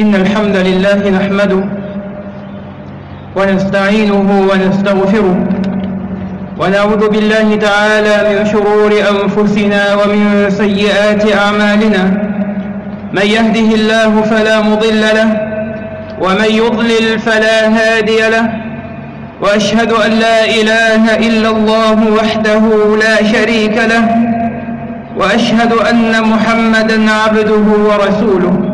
إن الحمد لله نحمده ونستعينه ونستغفره ونعوذ بالله تعالى من شرور أنفسنا ومن سيئات أعمالنا من يهده الله فلا مضل له ومن يضلل فلا هادي له وأشهد أن لا إله إلا الله وحده لا شريك له وأشهد أن محمدا عبده ورسوله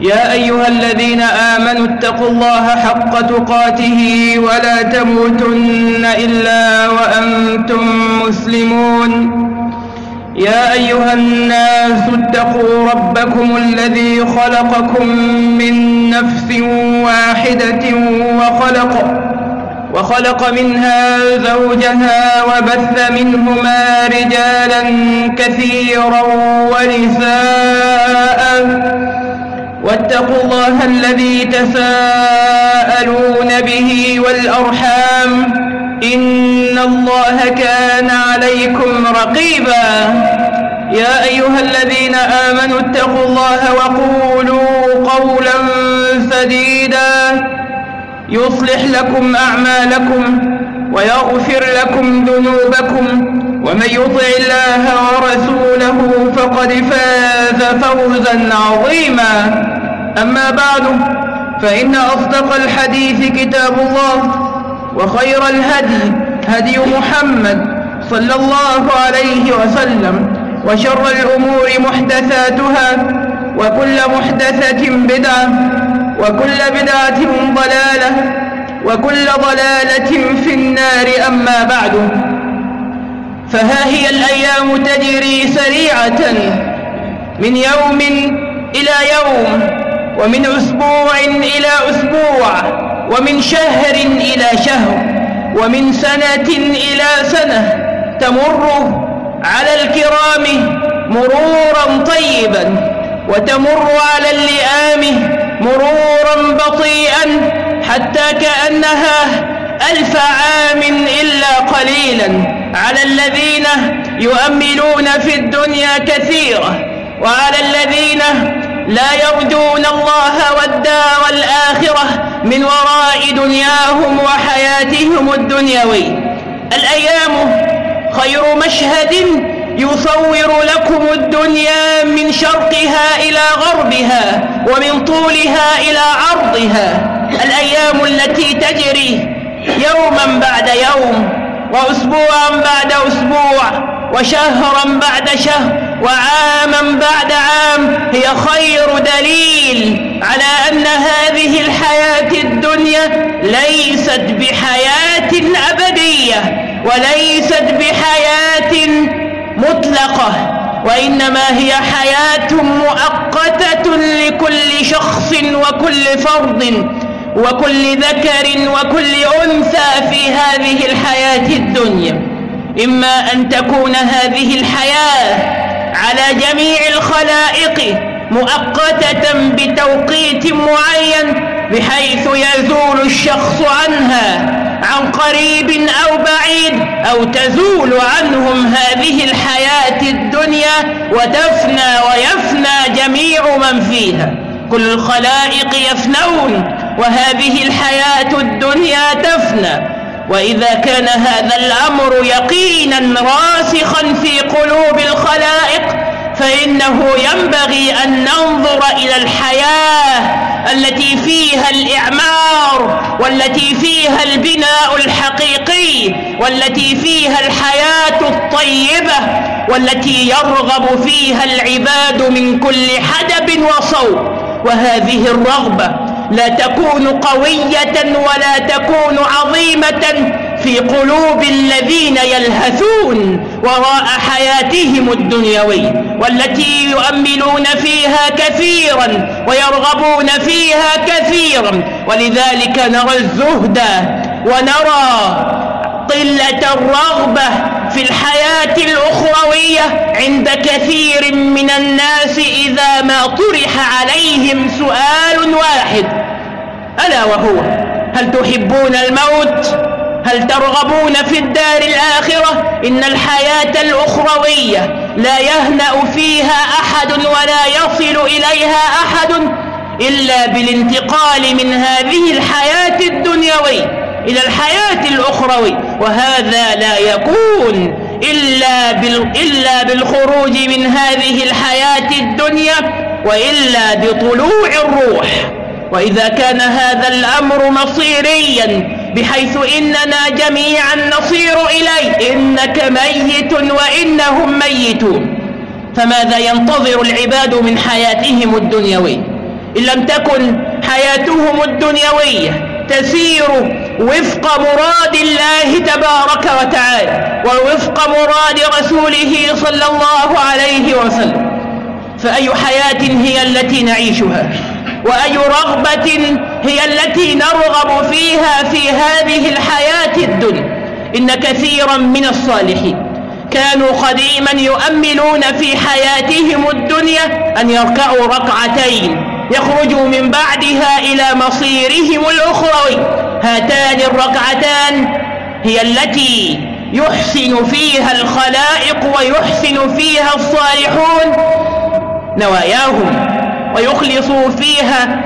يا أيها الذين آمنوا اتقوا الله حق تقاته ولا تموتن إلا وأنتم مسلمون. يا أيها الناس اتقوا ربكم الذي خلقكم من نفس واحدة وخلق وخلق منها زوجها وبث منهما رجالا كثيرا ونساء واتقوا الله الذي تساءلون به والأرحام إن الله كان عليكم رقيبا. يا أيها الذين آمنوا اتقوا الله وقولوا قولا سديدا. يصلح لكم أعمالكم ويغفر لكم ذنوبكم ومن يطع الله ورسوله فقد فاز فوزا عظيما. أما بعد فإن أصدق الحديث كتاب الله وخير الهدي هدي محمد صلى الله عليه وسلم وشر الأمور محدثاتها وكل محدثة بدعة وكل بدعة ضلالة وكل ضلالة في النار أما بعد. فها هي الأيام تجري سريعة من يوم إلى يوم. ومن أسبوع إلى أسبوع ومن شهر إلى شهر ومن سنة إلى سنة تمر على الكرام مرورا طيبا وتمر على اللئام مرورا بطيئا حتى كأنها ألف عام إلا قليلا. على الذين يؤملون في الدنيا كثيرة وعلى الذين لا يرجون الله والدار الآخرة من وراء دنياهم وحياتهم الدنيوي. الأيام خير مشهد يصور لكم الدنيا من شرقها إلى غربها ومن طولها إلى عرضها. الأيام التي تجري يوما بعد يوم وأسبوعا بعد أسبوع. وشهرا بعد شهر وعاما بعد عام هي خير دليل على أن هذه الحياة الدنيا ليست بحياة أبدية وليست بحياة مطلقة وإنما هي حياة مؤقتة لكل شخص وكل فرد وكل ذكر وكل أنثى في هذه الحياة الدنيا. إما أن تكون هذه الحياة على جميع الخلائق مؤقتة بتوقيت معين بحيث يزول الشخص عنها عن قريب أو بعيد أو تزول عنهم هذه الحياة الدنيا وتفنى ويفنى جميع من فيها. كل الخلائق يفنون وهذه الحياة الدنيا تفنى. وإذا كان هذا الأمر يقينا راسخا في قلوب الخلائق فإنه ينبغي أن ننظر إلى الحياة التي فيها الإعمار والتي فيها البناء الحقيقي والتي فيها الحياة الطيبة والتي يرغب فيها العباد من كل حدب وصوب. وهذه الرغبة لا تكون قوية ولا تكون عظيمة في قلوب الذين يلهثون وراء حياتهم الدنيوي والتي يؤملون فيها كثيرا ويرغبون فيها كثيرا. ولذلك نرى الزهد ونرى قلة الرغبة في الحياة الأخروية عند كثير من الناس إذا ما طرح عليهم سؤال واحد ألا وهو هل تحبون الموت؟ هل ترغبون في الدار الآخرة؟ إن الحياة الأخروية لا يهنأ فيها أحد ولا يصل إليها أحد إلا بالانتقال من هذه الحياة الدنيوية إلى الحياة الأخروي وهذا لا يكون إلا, إلا بالخروج من هذه الحياة الدنيا وإلا بطلوع الروح. وإذا كان هذا الأمر مصيريا بحيث إننا جميعا نصير إليه إنك ميت وإنهم ميتون. فماذا ينتظر العباد من حياتهم الدنيوية؟ إن لم تكن حياتهم الدنيوية تسير وفق مراد الله تبارك وتعالى ووفق مراد رسوله صلى الله عليه وسلم. فأي حياة هي التي نعيشها؟ وأي رغبة هي التي نرغب فيها في هذه الحياة الدنيا؟ إن كثيرا من الصالحين كانوا قديما يؤملون في حياتهم الدنيا أن يركعوا ركعتين يخرجوا من بعدها إلى مصيرهم الأخروي. هاتان الركعتان هي التي يحسن فيها الخلائق ويحسن فيها الصالحون نواياهم ويخلصوا فيها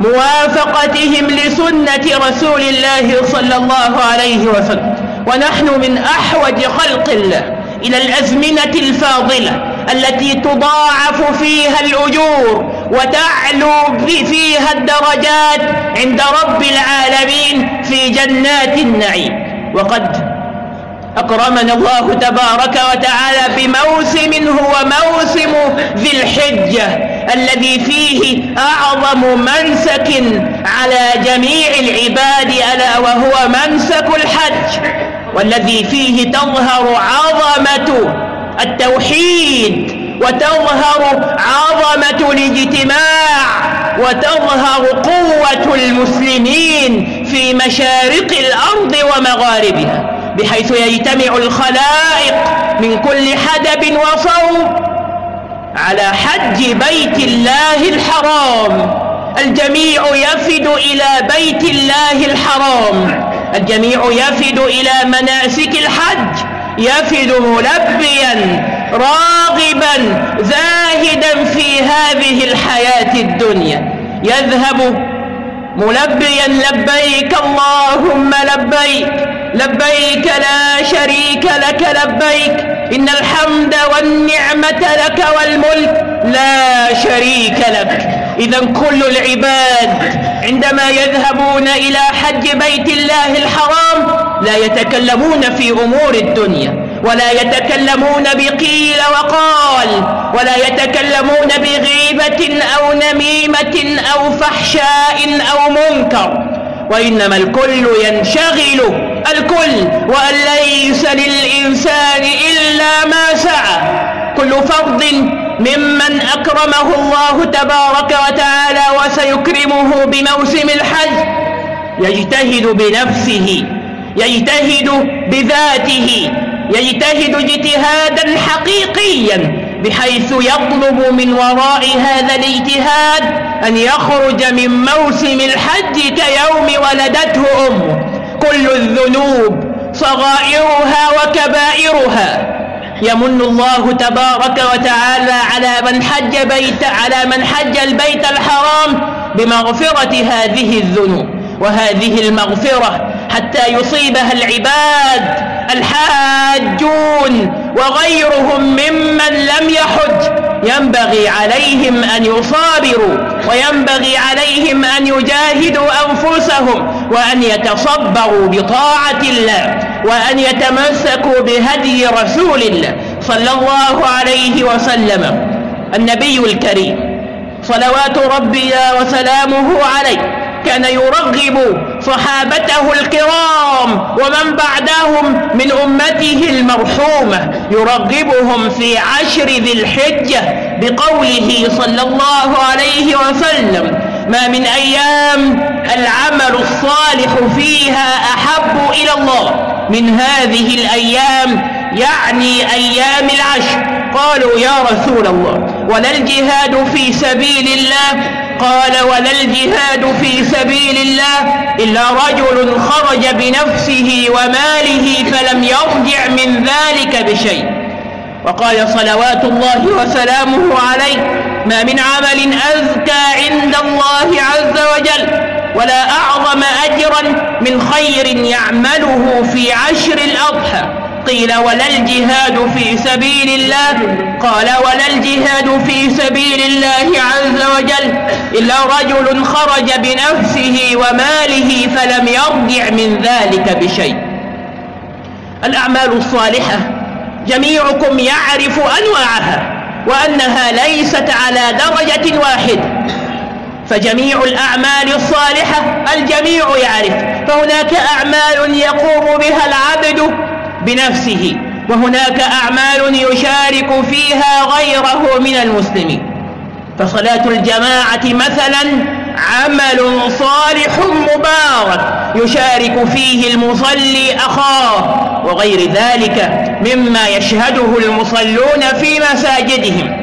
موافقتهم لسنة رسول الله صلى الله عليه وسلم. ونحن من أحوج خلق الله إلى الأزمنة الفاضلة التي تضاعف فيها الأجور وتعلو فيها الدرجات عند رب العالمين في جنات النعيم. وقد أكرمنا الله تبارك وتعالى بموسم هو موسم ذي الحجة الذي فيه أعظم منسك على جميع العباد ألا وهو منسك الحج والذي فيه تظهر عظمة التوحيد. وتظهر عظمة الاجتماع وتظهر قوة المسلمين في مشارق الأرض ومغاربها بحيث يجتمع الخلائق من كل حدب وصوب على حج بيت الله الحرام. الجميع يفد إلى بيت الله الحرام. الجميع يفد إلى مناسك الحج يفد ملبيا راغبا زاهدا في هذه الحياة الدنيا. يذهب ملبيا لبيك اللهم لبيك. لبيك لا شريك لك لبيك. إن الحمد والنعمة لك والملك لا شريك لك. إذا كل العباد عندما يذهبون إلى حج بيت الله الحرام لا يتكلمون في أمور الدنيا. ولا يتكلمون بقيل وقال ولا يتكلمون بغيبة أو نميمة أو فحشاء أو منكر. وإنما الكل ينشغل الكل وأن ليس للإنسان إلا ما سعى. كل فرد ممن أكرمه الله تبارك وتعالى وسيكرمه بموسم الحج يجتهد بنفسه يجتهد بذاته. يجتهد اجتهادا حقيقيا بحيث يطلب من وراء هذا الاجتهاد أن يخرج من موسم الحج كيوم ولدته أمه. كل الذنوب صغائرها وكبائرها. يمن الله تبارك وتعالى على من حج بيت على من حج البيت الحرام بمغفرة هذه الذنوب. وهذه المغفرة حتى يصيبها العباد الحاجون وغيرهم ممن لم يحج. ينبغي عليهم أن يصابروا وينبغي عليهم أن يجاهدوا أنفسهم وأن يتصبروا بطاعة الله وأن يتمسكوا بهدي رسول الله صلى الله عليه وسلم. النبي الكريم صلوات ربي وسلامه عليه كان يرغب صحابته الكرام ومن بعدهم من أمته المرحومة يرغبهم في عشر ذي الحجة بقوله صلى الله عليه وسلم ما من أيام العمل الصالح فيها أحب إلى الله من هذه الأيام يعني أيام العشر. قالوا يا رسول الله ولا الجهاد في سبيل الله؟ قال ولا الجهاد في سبيل الله إلا رجل خرج بنفسه وماله فلم يرجع من ذلك بشيء. وقال صلوات الله وسلامه عليه ما من عمل أزكى عند الله عز وجل ولا أعظم أجرا من خير يعمله في عشر الأضحى. قيل ولا الجهاد في سبيل الله قال ولا الجهاد في سبيل الله عز وجل إلا رجل خرج بنفسه وماله فلم يرجع من ذلك بشيء. الأعمال الصالحة جميعكم يعرف أنواعها وأنها ليست على درجة واحدة فجميع الأعمال الصالحة الجميع يعرف. فهناك أعمال يقوم بها العبد بنفسه. وهناك أعمال يشارك فيها غيره من المسلمين. فصلاة الجماعة مثلا عمل صالح مبارك يشارك فيه المصلي أخاه وغير ذلك مما يشهده المصلون في مساجدهم.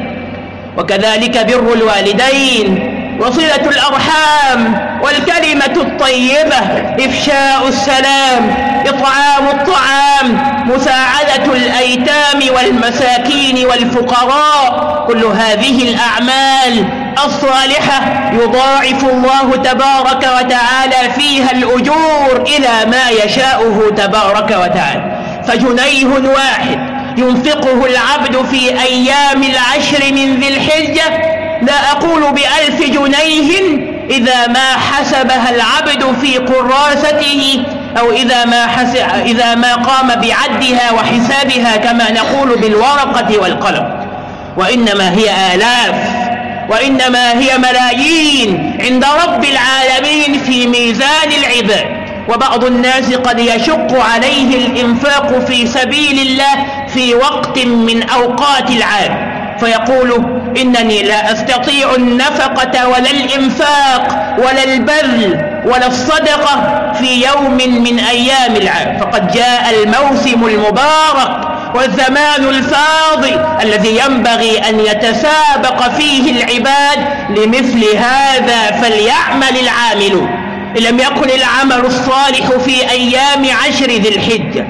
وكذلك بر الوالدين وصلة الأرحام والكلمة الطيبة إفشاء السلام إطعام الطعام مساعدة الأيتام والمساكين والفقراء كل هذه الأعمال الصالحة يضاعف الله تبارك وتعالى فيها الأجور إلى ما يشاءه تبارك وتعالى. فجنيه واحد ينفقه العبد في أيام العشر من ذي الحجة لا أقول بألف جنيه إذا ما حسبها العبد في قراسته أو إذا ما, إذا ما قام بعدها وحسابها كما نقول بالورقة والقلم. وإنما هي آلاف وإنما هي ملايين عند رب العالمين في ميزان العباد. وبعض الناس قد يشق عليه الإنفاق في سبيل الله في وقت من أوقات العام. فيقول إنني لا أستطيع النفقة ولا الإنفاق ولا البذل ولا الصدقة في يوم من أيام العام. فقد جاء الموسم المبارك والزمان الفاضل الذي ينبغي أن يتسابق فيه العباد لمثل هذا فليعمل العاملون. إن لم يكن العمل الصالح في أيام عشر ذي الحجة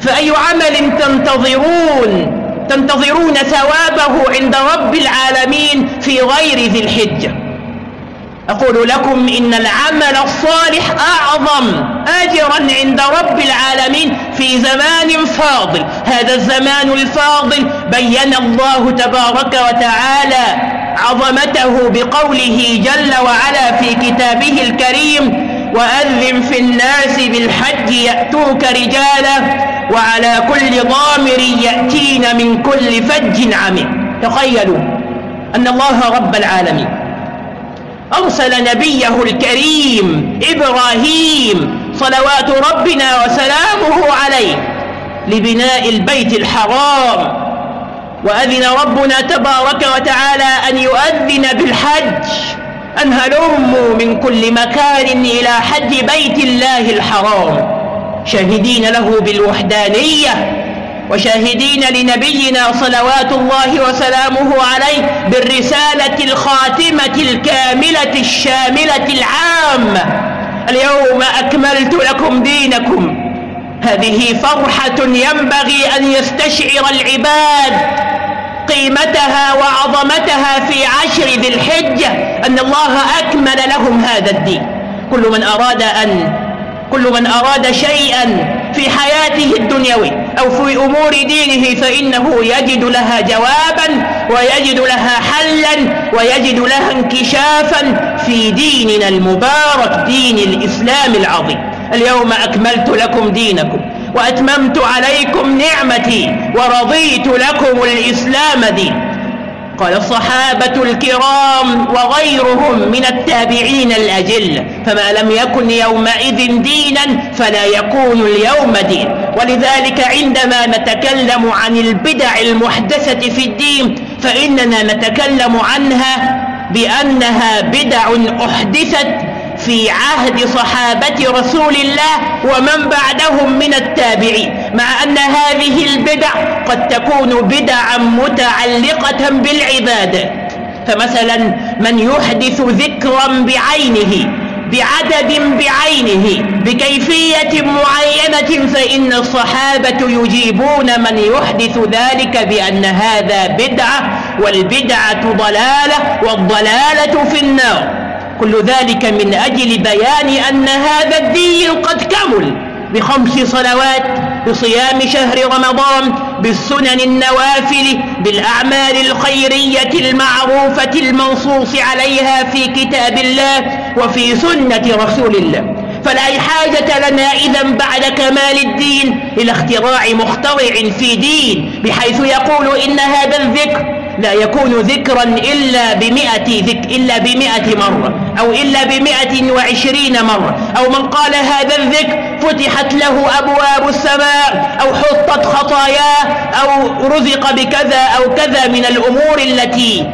فأي عمل تنتظرون تنتظرون ثوابه عند رب العالمين في غير ذي الحجة. أقول لكم إن العمل الصالح أعظم أجرا عند رب العالمين في زمان فاضل. هذا الزمان الفاضل بين الله تبارك وتعالى عظمته بقوله جل وعلا في كتابه الكريم وأذن في الناس بالحج يأتوك رجالا وعلى كل ضامر يأتين من كل فج عميق. تخيلوا أن الله رب العالمين أرسل نبيه الكريم إبراهيم صلوات ربنا وسلامه عليه لبناء البيت الحرام. وأذن ربنا تبارك وتعالى أن يؤذن بالحج أن هلموا من كل مكان إلى حج بيت الله الحرام. شاهدين له بالوحدانية وشاهدين لنبينا صلوات الله وسلامه عليه بالرسالة الخاتمة الكاملة الشاملة العامة اليوم أكملت لكم دينكم. هذه فرحة ينبغي أن يستشعر العباد قيمتها وعظمتها في عشر ذي الحجة. أن الله أكمل لهم هذا الدين. كل من أراد أن كل من أراد شيئا في حياته الدنيوي أو في أمور دينه فإنه يجد لها جوابا ويجد لها حلا ويجد لها انكشافا في ديننا المبارك دين الإسلام العظيم. اليوم أكملت لكم دينكم وأتممت عليكم نعمتي ورضيت لكم الإسلام دين قال الصحابة الكرام وغيرهم من التابعين الأجل فما لم يكن يومئذ دينا فلا يكون اليوم دين. ولذلك عندما نتكلم عن البدع المحدثة في الدين فإننا نتكلم عنها بأنها بدع أحدثت في عهد صحابة رسول الله ومن بعدهم من التابعين مع أن هذه البدع قد تكون بدعا متعلقة بالعبادة. فمثلا من يحدث ذكرا بعينه بعدد بعينه بكيفية معينة فإن الصحابة يجيبون من يحدث ذلك بأن هذا بدعة والبدعة ضلالة والضلالة في النار. كل ذلك من أجل بيان أن هذا الدين قد كمل بخمس صلوات بصيام شهر رمضان بالسنن النوافل بالأعمال الخيرية المعروفة المنصوص عليها في كتاب الله وفي سنة رسول الله. فلا حاجة لنا إذا بعد كمال الدين إلى اختراع مخترع في دين بحيث يقول إن هذا الذكر لا يكون ذكرا إلا بمئة ذك إلا بمئة مرة أو إلا بمئة وعشرين مرة أو من قال هذا الذكر فتحت له أبواب السماء أو حطت خطاياه أو رزق بكذا أو كذا من الأمور التي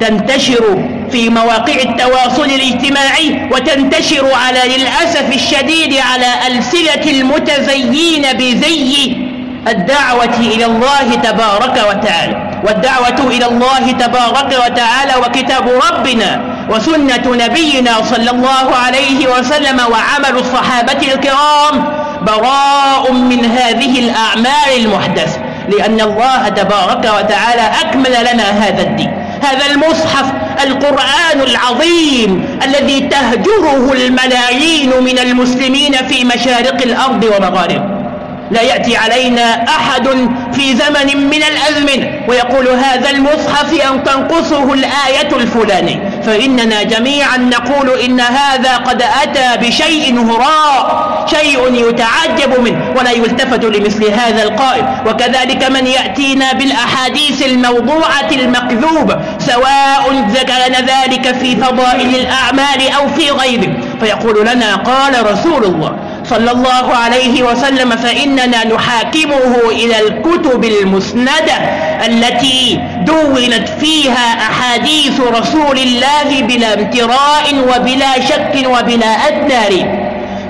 تنتشر في مواقع التواصل الاجتماعي وتنتشر على للأسف الشديد على ألسنة المتزيين بزي الدعوة إلى الله تبارك وتعالى. والدعوة إلى الله تبارك وتعالى وكتاب ربنا وسنة نبينا صلى الله عليه وسلم وعمل الصحابة الكرام براء من هذه الأعمال المحدثة. لأن الله تبارك وتعالى أكمل لنا هذا الدين. هذا المصحف القرآن العظيم الذي تهجره الملايين من المسلمين في مشارق الأرض ومغاربها. لا يأتي علينا أحد في زمن من الأزمن ويقول هذا المصحف أن تنقصه الآية الفلاني فإننا جميعا نقول إن هذا قد أتى بشيء هراء شيء يتعجب منه ولا يلتفت لمثل هذا القائل. وكذلك من يأتينا بالأحاديث الموضوعة المكذوبة سواء كان ذلك في فضائل الأعمال أو في غيره. فيقول لنا قال رسول الله صلى الله عليه وسلم فإننا نحاكمه إلى الكتب المسندة التي دونت فيها أحاديث رسول الله بلا امتراء وبلا شك وبلا أدنى.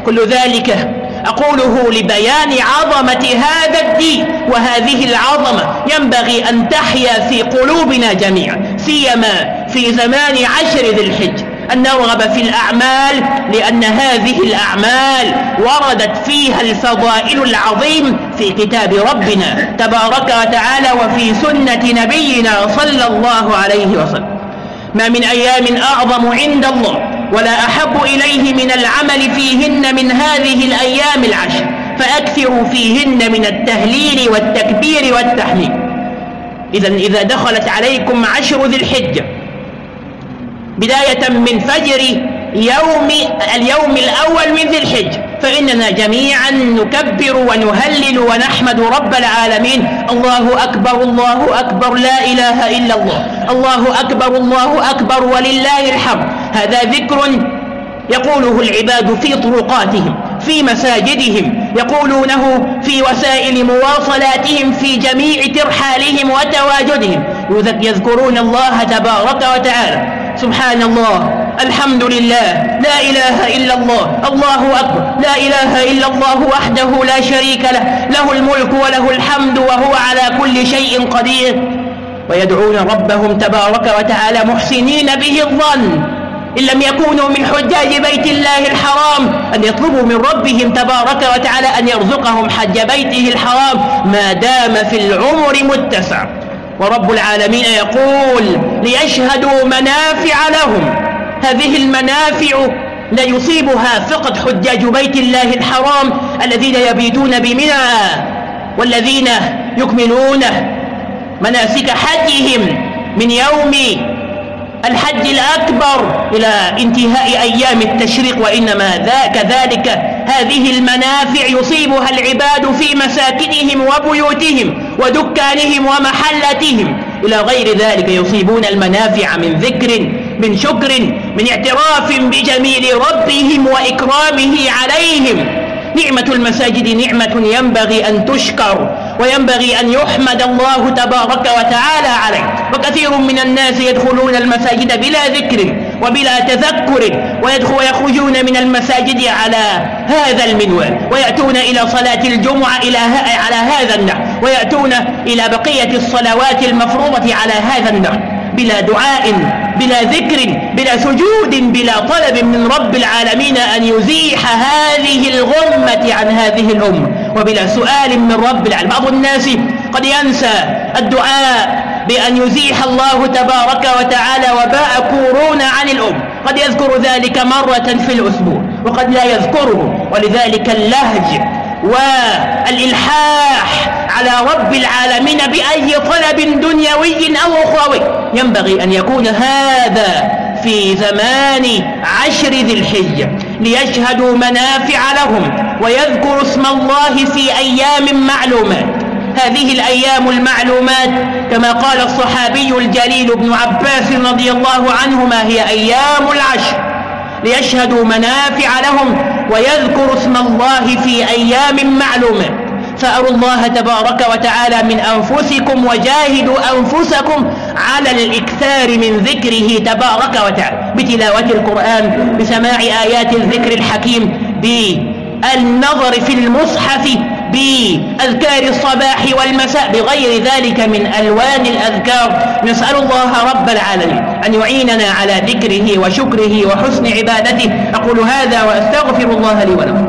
كل ذلك أقوله لبيان عظمة هذا الدين وهذه العظمة. ينبغي أن تحيا في قلوبنا جميعا سيما في زمان عشر ذي الحج. أن نرغب في الأعمال لأن هذه الأعمال وردت فيها الفضائل العظيم في كتاب ربنا تبارك وتعالى وفي سنة نبينا صلى الله عليه وسلم. ما من أيام أعظم عند الله ولا أحب إليه من العمل فيهن من هذه الأيام العشر فأكثروا فيهن من التهليل والتكبير والتحميد. إذا إذا دخلت عليكم عشر ذي الحجة بداية من فجر يوم اليوم الأول من ذي الحج. فإننا جميعا نكبر ونهلل ونحمد رب العالمين. الله أكبر الله أكبر لا إله إلا الله. الله أكبر الله أكبر ولله الحمد. هذا ذكر يقوله العباد في طرقاتهم في مساجدهم يقولونه في وسائل مواصلاتهم في جميع ترحالهم وتواجدهم. يذكرون الله تبارك وتعالى. سبحان الله الحمد لله لا إله إلا الله الله أكبر لا إله إلا الله وحده لا شريك له له الملك وله الحمد وهو على كل شيء قدير. ويدعون ربهم تبارك وتعالى محسنين به الظن إن لم يكونوا من حجاج بيت الله الحرام أن يطلبوا من ربهم تبارك وتعالى أن يرزقهم حج بيته الحرام. ما دام في العمر متسع. ورب العالمين يقول ليشهدوا منافع لهم. هذه المنافع لا يصيبها فقط حجاج بيت الله الحرام الذين يبيتون بمنى والذين يكملون مناسك حجهم من يوم الحج الأكبر إلى انتهاء أيام التشريق وإنما كذلك هذه المنافع يصيبها العباد في مساكنهم وبيوتهم ودكانهم ومحلتهم إلى غير ذلك يصيبون المنافع من ذكر من شكر من اعتراف بجميل ربهم وإكرامه عليهم. نعمة المساجد نعمة ينبغي أن تشكر. وينبغي أن يحمد الله تبارك وتعالى عليه. وكثير من الناس يدخلون المساجد بلا ذكر وبلا تذكر ويخرجون من المساجد على هذا المنوال ويأتون إلى صلاة الجمعة إلى على هذا النحو ويأتون إلى بقية الصلوات المفروضة على هذا النحو. بلا دعاء بلا ذكر بلا سجود بلا طلب من رب العالمين أن يزيح هذه الغمة عن هذه الأمة. وبلا سؤال من رب العالمين. بعض الناس قد ينسى الدعاء بأن يزيح الله تبارك وتعالى وباء كورونا عن الأم. قد يذكر ذلك مرة في الأسبوع وقد لا يذكره. ولذلك اللهج والإلحاح على رب العالمين بأي طلب دنيوي أو أخروي. ينبغي أن يكون هذا في زمان عشر ذي الحجة ليشهدوا منافع لهم. ويذكروا اسم الله في أيام معلومات. هذه الأيام المعلومات كما قال الصحابي الجليل ابن عباس رضي الله عنهما هي أيام العشر ليشهدوا منافع لهم ويذكروا اسم الله في أيام معلومات. فأروا الله تبارك وتعالى من أنفسكم وجاهدوا أنفسكم على الإكثار من ذكره تبارك وتعالى بتلاوة القرآن بسماع آيات الذكر الحكيم بالنظر في المصحف بأذكار الصباح والمساء بغير ذلك من ألوان الأذكار. نسأل الله رب العالمين أن يعيننا على ذكره وشكره وحسن عبادته. أقول هذا وأستغفر الله لي ولكم.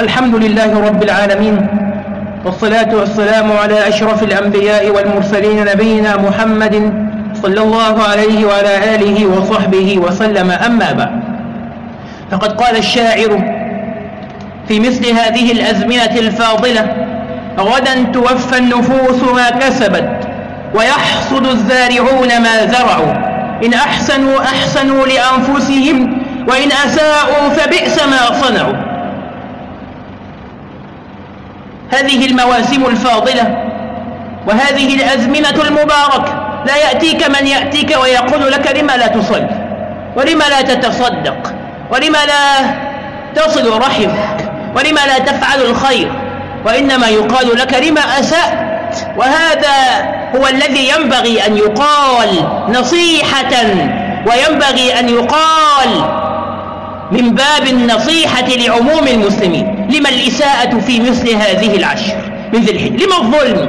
الحمد لله رب العالمين. والصلاة والسلام على أشرف الأنبياء والمرسلين نبينا محمد صلى الله عليه وعلى آله وصحبه وسلم. أما بعد فقد قال الشاعر في مثل هذه الأزمنة الفاضلة غدا توفى النفوس ما كسبت ويحصد الزارعون ما زرعوا. إن أحسنوا أحسنوا لأنفسهم وإن أساءوا فبئس ما صنعوا. هذه المواسم الفاضلة وهذه الأزمنة المباركة. لا يأتيك من يأتيك ويقول لك لما لا تصل ولما لا تتصدق ولما لا تصل رحمك ولما لا تفعل الخير. وإنما يقال لك لما أسأت. وهذا هو الذي ينبغي أن يقال نصيحة وينبغي أن يقال من باب النصيحة لعموم المسلمين. لما الإساءة في مثل هذه العشر؟ من ذي الحج. لما الظلم؟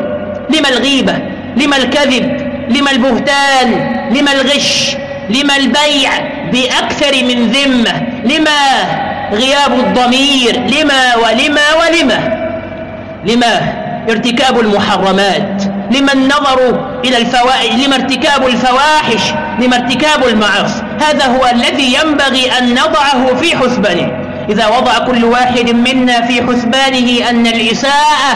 لما الغيبة؟ لما الكذب؟ لما البهتان؟ لما الغش؟ لما البيع؟ بأكثر من ذمة. لما غياب الضمير؟ لما ولما ولما؟ لما ارتكاب المحرمات؟ لما النظر إلى الفوائد لما ارتكاب الفواحش؟ لما ارتكاب المعاصي؟ هذا هو الذي ينبغي أن نضعه في حسبانه. إذا وضع كل واحد منا في حسبانه أن الإساءة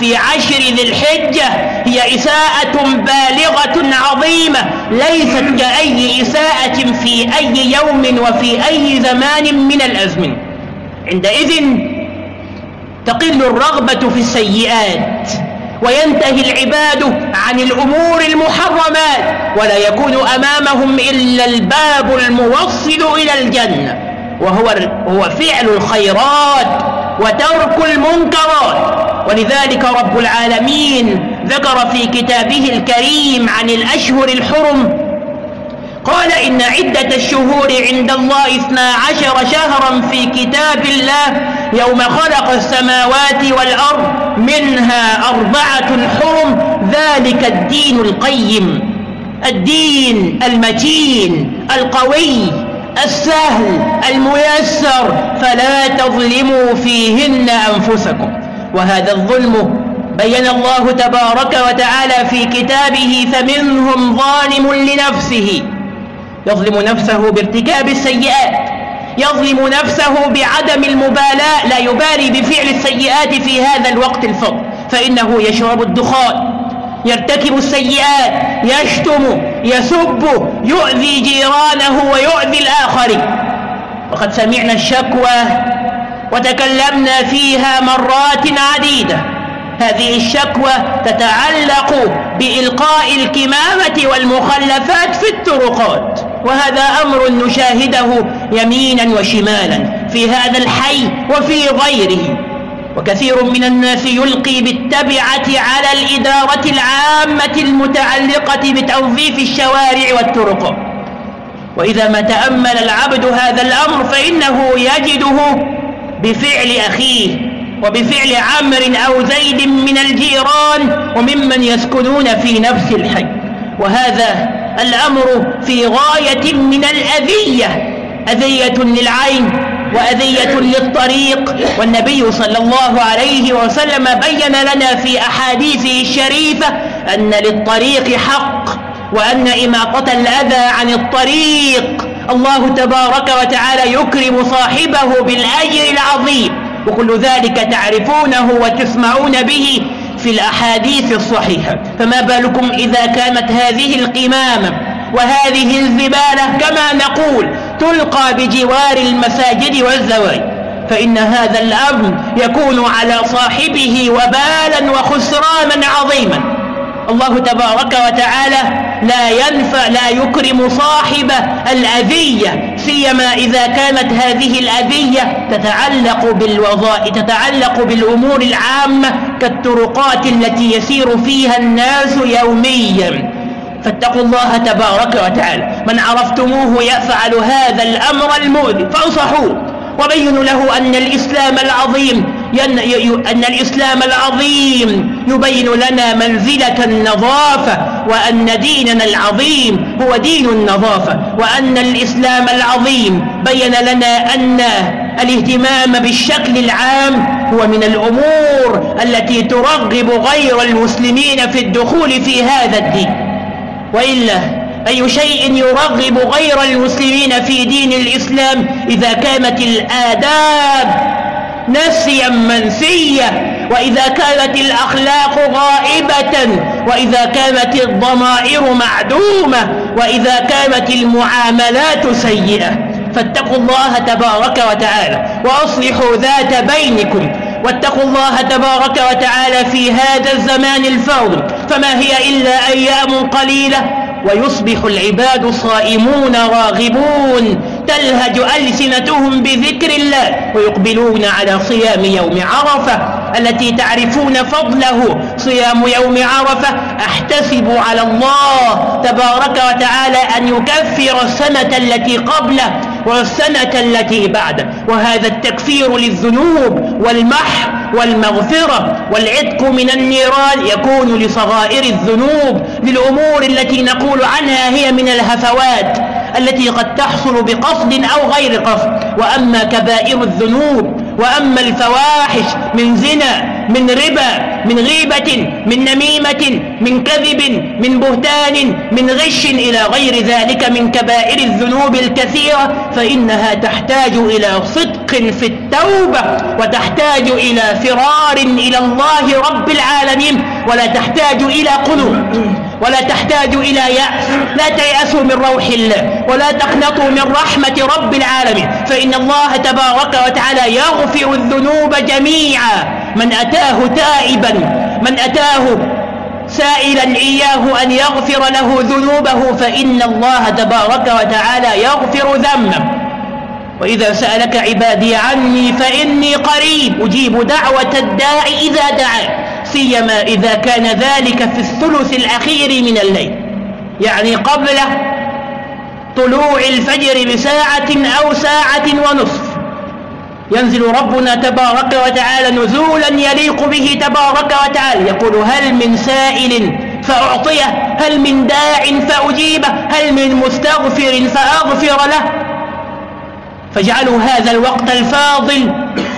في عشر ذي الحجة هي إساءة بالغة عظيمة ليست كأي إساءة في أي يوم وفي أي زمان من الأزمن. عندئذ تقل الرغبة في السيئات. وينتهي العباد عن الأمور المحرمات ولا يكون أمامهم إلا الباب الموصل إلى الجنة. وهو هو فعل الخيرات وترك المنكرات. ولذلك رب العالمين ذكر في كتابه الكريم عن الأشهر الحرم قال إن عدة الشهور عند الله اثنا عشر شهرا في كتاب الله يوم خلق السماوات والأرض منها أربعة حرم ذلك الدين القيم. الدين المتين القوي السهل الميسر فلا تظلموا فيهن أنفسكم. وهذا الظلم بين الله تبارك وتعالى في كتابه فمنهم ظالم لنفسه. يظلم نفسه بارتكاب السيئات يظلم نفسه بعدم المبالاة لا يبالي بفعل السيئات في هذا الوقت الفضل. فإنه يشرب الدخان يرتكب السيئات يشتم يسب يؤذي جيرانه ويؤذي الآخرين وقد سمعنا الشكوى وتكلمنا فيها مرات عديدة. هذه الشكوى تتعلق بإلقاء الكمامة والمخلفات في الطرقات. وهذا أمر نشاهده يمينا وشمالا في هذا الحي وفي غيره. وكثير من الناس يلقي بالتبعة على الإدارة العامة المتعلقة بتوظيف الشوارع والطرق. وإذا ما تأمل العبد هذا الأمر فإنه يجده بفعل أخيه وبفعل عمر أو زيد من الجيران وممن يسكنون في نفس الحي. وهذا الأمر في غاية من الأذية. أذية للعين وأذية للطريق. والنبي صلى الله عليه وسلم بين لنا في أحاديثه الشريفة أن للطريق حق وأن إماطة الأذى عن الطريق. الله تبارك وتعالى يكرم صاحبه بالأجر العظيم. وكل ذلك تعرفونه وتسمعون به في الأحاديث الصحيحة. فما بالكم إذا كانت هذه القمامة وهذه الزبالة كما نقول تلقى بجوار المساجد والزواج؟ فإن هذا الأمر يكون على صاحبه وبالا وخسرانا عظيما. الله تبارك وتعالى لا ينفع لا يكرم صاحب الأذية سيما إذا كانت هذه الأذية تتعلق بالوظائف تتعلق بالأمور العامة كالطرقات التي يسير فيها الناس يوميا. فاتقوا الله تبارك وتعالى. من عرفتموه يفعل هذا الأمر المؤذي فانصحوه. وبينوا له أن الإسلام العظيم أن الإسلام العظيم يبين لنا منزلة النظافة وأن ديننا العظيم هو دين النظافة وأن الإسلام العظيم بين لنا أن الاهتمام بالشكل العام هو من الأمور التي ترغب غير المسلمين في الدخول في هذا الدين. وإلا أي شيء يرغب غير المسلمين في دين الإسلام إذا كانت الآداب نسيا منسيا وإذا كانت الأخلاق غائبة وإذا كانت الضمائر معدومة وإذا كانت المعاملات سيئة. فاتقوا الله تبارك وتعالى وأصلحوا ذات بينكم. واتقوا الله تبارك وتعالى في هذا الزمان الفاضل فما هي إلا أيام قليلة ويصبح العباد صائمون راغبون. تلهج ألسنتهم بذكر الله ويقبلون على صيام يوم عرفة. التي تعرفون فضله صيام يوم عرفة أحتسب على الله تبارك وتعالى أن يكفر السنة التي قبله والسنة التي بعده. وهذا التكفير للذنوب والمح والمغفرة والعتق من النيران يكون لصغائر الذنوب للأمور التي نقول عنها هي من الهفوات. التي قد تحصل بقصد أو غير قصد. وأما كبائر الذنوب وأما الفواحش من زنا من ربا من غيبة من نميمة من كذب من بهتان من غش إلى غير ذلك من كبائر الذنوب الكثيرة فإنها تحتاج إلى صدق في التوبة وتحتاج إلى فرار إلى الله رب العالمين ولا تحتاج إلى قلوب ولا تحتاج إلى يأس. لا تيأسوا من روح الله. ولا تقنطوا من رحمة رب العالمين. فإن الله تبارك وتعالى يغفر الذنوب جميعا. من أتاه تائبا. من أتاه سائلا إياه أن يغفر له ذنوبه. فإن الله تبارك وتعالى يغفر ذنبه. وإذا سألك عبادي عني فإني قريب. أجيب دعوة الداع إذا دعا سيما إذا كان ذلك في الثلث الأخير من الليل. يعني قبل طلوع الفجر بساعة أو ساعة ونصف. ينزل ربنا تبارك وتعالى نزولا يليق به تبارك وتعالى. يقول هل من سائل فأعطيه هل من داع فأجيبه هل من مستغفر فأغفر له. فاجعلوا هذا الوقت الفاضل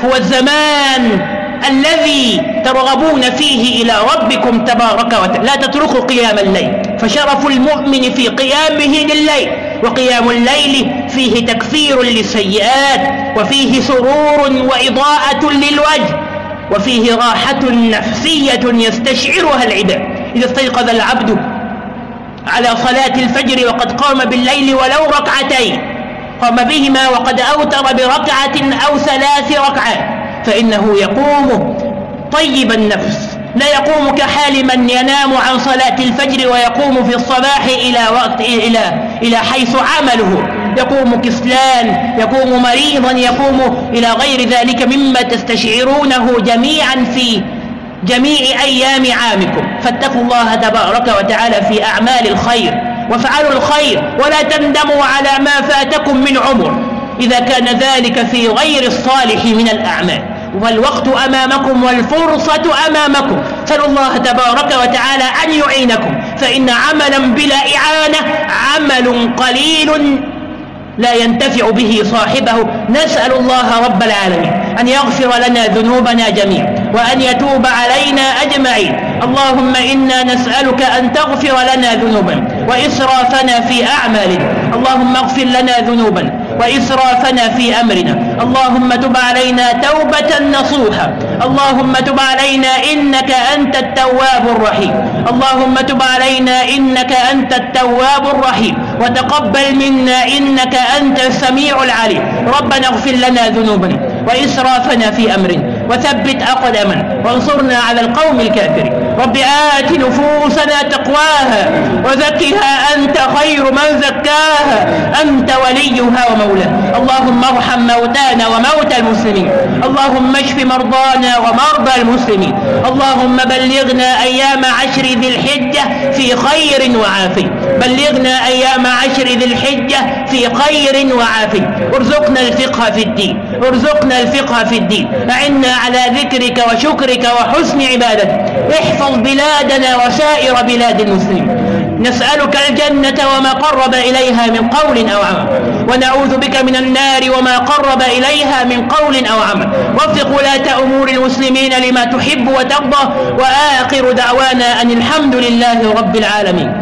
هو الزمان الذي ترغبون فيه إلى ربكم تبارك وتعالى. لا تتركوا قيام الليل. فشرف المؤمن في قيامه لليل وقيام الليل فيه تكفير للسيئات وفيه سرور وإضاءة للوجه وفيه راحة نفسية يستشعرها العباد. إذا استيقظ العبد على صلاة الفجر وقد قام بالليل ولو ركعتين قام بهما وقد أوتر بركعة أو ثلاث ركعات. فإنه يقوم طيب النفس. لا يقوم كحال من ينام عن صلاة الفجر ويقوم في الصباح إلى وقت إلى إلى حيث عمله. يقوم كسلان يقوم مريضا يقوم إلى غير ذلك مما تستشعرونه جميعا في جميع أيام عامكم. فاتقوا الله تبارك وتعالى في أعمال الخير. وافعلوا الخير. ولا تندموا على ما فاتكم من عمر. إذا كان ذلك في غير الصالح من الأعمال. والوقت أمامكم والفرصة أمامكم. سألوا الله تبارك وتعالى أن يعينكم. فإن عملا بلا إعانة عمل قليل لا ينتفع به صاحبه. نسأل الله رب العالمين أن يغفر لنا ذنوبنا جميعا وأن يتوب علينا أجمعين. اللهم إنا نسألك أن تغفر لنا ذنوبنا وإسرافنا في أعمالنا. اللهم اغفر لنا ذنوبنا وإسرافنا في أمرنا. اللهم تب علينا توبة نصوحة اللهم تب علينا إنك أنت التواب الرحيم. اللهم تب علينا إنك أنت التواب الرحيم. وتقبل منا إنك أنت السميع العليم. ربنا اغفر لنا ذنوبنا وإسرافنا في أمرنا. وثبت أقدمنا وانصرنا على القوم الكافرين. رب آت نفوسنا تقواها وزكها أنت خير من زكاها. أنت وليها ومولاها. اللهم ارحم موتانا وموتى المسلمين. اللهم اشف مرضانا ومرضى المسلمين. اللهم بلغنا أيام عشر ذي الحجة في خير وعافية. بلغنا أيام عشر ذي الحجة في خير وعافية. ارزقنا الفقه في الدين. ارزقنا الفقه في الدين. أعنا على ذكرك وشكرك وحسن عبادتك. احفظ بلادنا وسائر بلاد المسلمين. نسألك الجنة وما قرب إليها من قول أو عمل. ونعوذ بك من النار وما قرب إليها من قول أو عمل. وفق ولاة أمور المسلمين لما تحب وترضى. وآخر دعوانا أن الحمد لله رب العالمين.